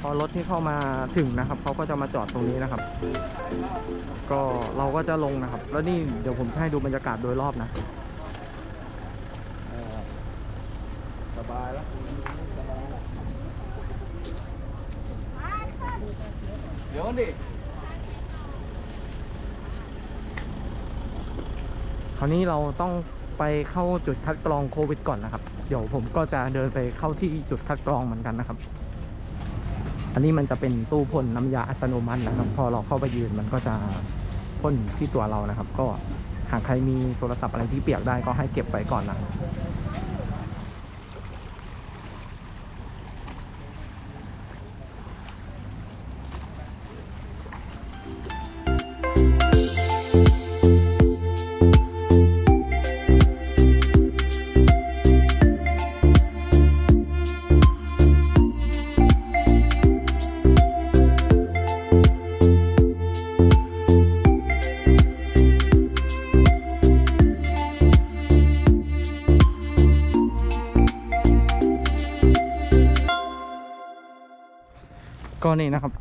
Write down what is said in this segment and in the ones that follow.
พอรถที่เข้ามาถึงนะครับเขาก็จะมาจอดตรงนี้นะครับ ก็เราก็จะลงนะครับ แล้วนี่เดี๋ยวผมจะให้ดูบรรยากาศโดยรอบนะเออสบายแล้วสบายแล้วเดี๋ยวก่อนดิคราวนี้เราต้องไปเข้าจุดคัดกรองโควิดก่อนนะครับ เดี๋ยวผมก็จะเดินไปเข้าที่จุดคัดกรองเหมือนกันนะครับ อันนี้มันจะเป็นตู้พ่นน้ำยาอัตโนมัตินะครับ พอเราเข้าไปยืนมันก็จะพ่นที่ตัวเรานะครับ ก็หากใครมีโทรศัพท์อะไรที่เปียกได้ก็ให้เก็บไว้ก่อนนะ ก็นี่นะครับ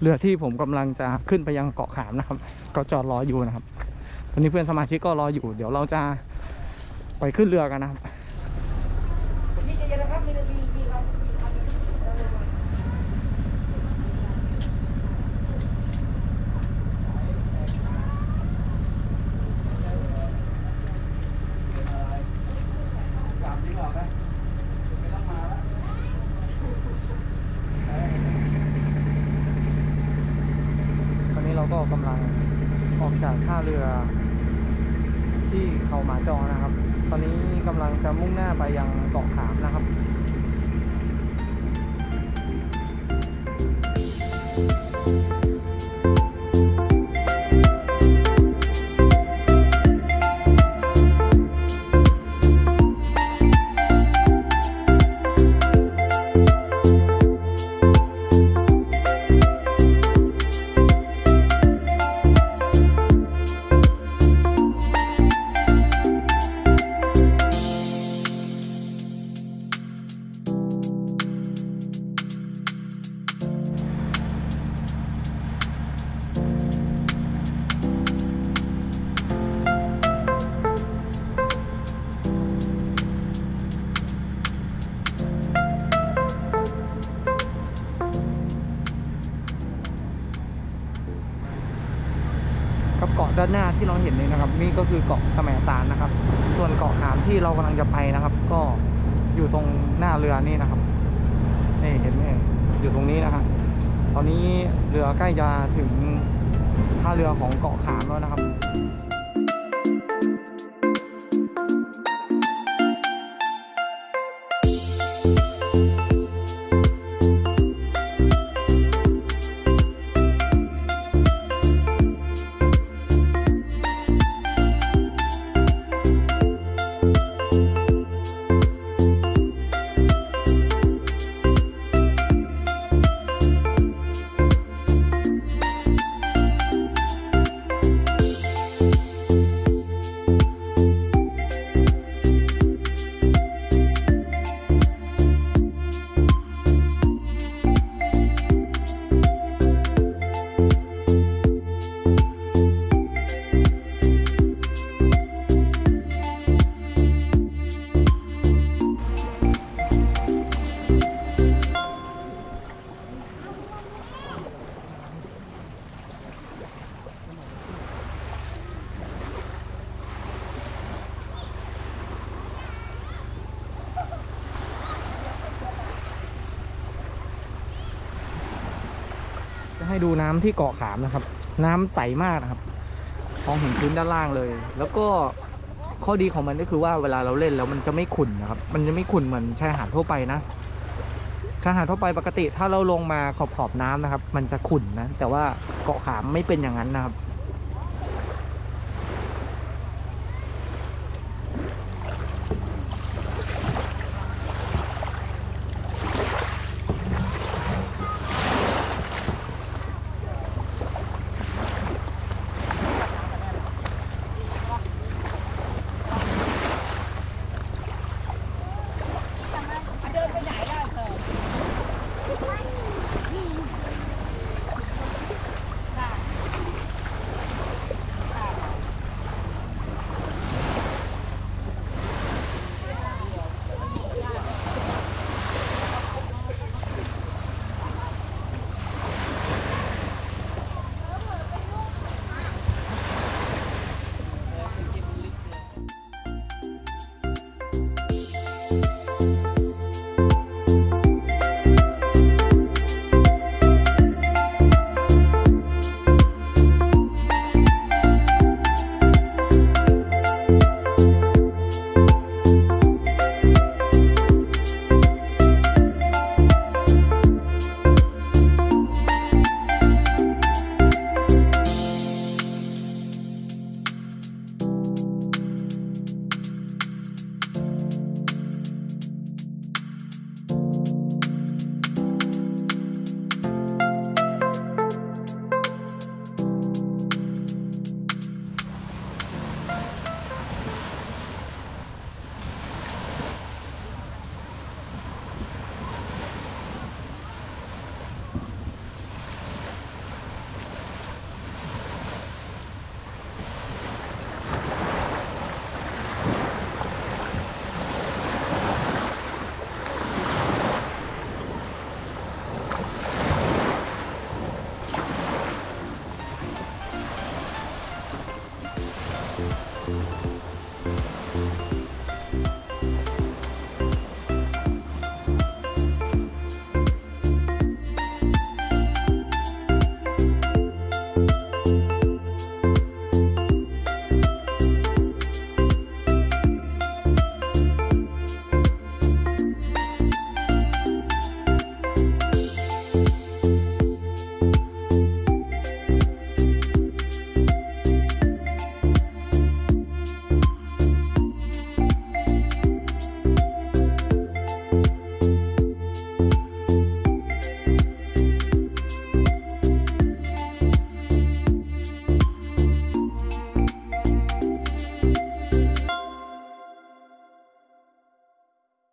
เรือที่ผมกำลังจะขึ้นไปยังเกาะขามนะครับ ก็จอดรออยู่นะครับตอนนี้เพื่อนสมาชิกก็รออยู่ เดี๋ยวเราจะไปขึ้นเรือกันนะครับ กลับดีกว่าไหมไม่ต้องมาแล้ว ตอนนี้เราก็กำลังออก จากท่าเรือที่เขาหมาจอนะครับ ตอนนี้กำลังจะมุ่งหน้าไปยังเกาะขามนะครับกับะด้านหน้าที่เราเห็นเลยนะครับ นี่ก็คือเกาะแสมสารนะครับ ส่วนเกาะขามที่เรากำลังจะไปนะครับ ก็อยู่ตรงหน้าเรือนี่นะครับนี่เห็นไหมอยู่ตรงนี้นะครับตอนนี้เรือใกล้จะถึงท่าเรือของเกาะขามแล้วนะครับ ให้ดูน้ำที่เกาะขามนะครับ น้ำใสมากนะครับมองเห็นพื้นด้านล่างเลย แล้วก็ข้อดีของมันก็คือว่าเวลาเราเล่นแล้วมันจะไม่ขุ่นนะครับ มันจะไม่ขุ่นเหมือนชายหาดทั่วไปนะชายหาดทั่วไปปกติถ้าเราลงมาขอบขอบน้ำนะครับ มันจะขุ่นนะ แต่ว่าเกาะขามไม่เป็นอย่างนั้นนะครับ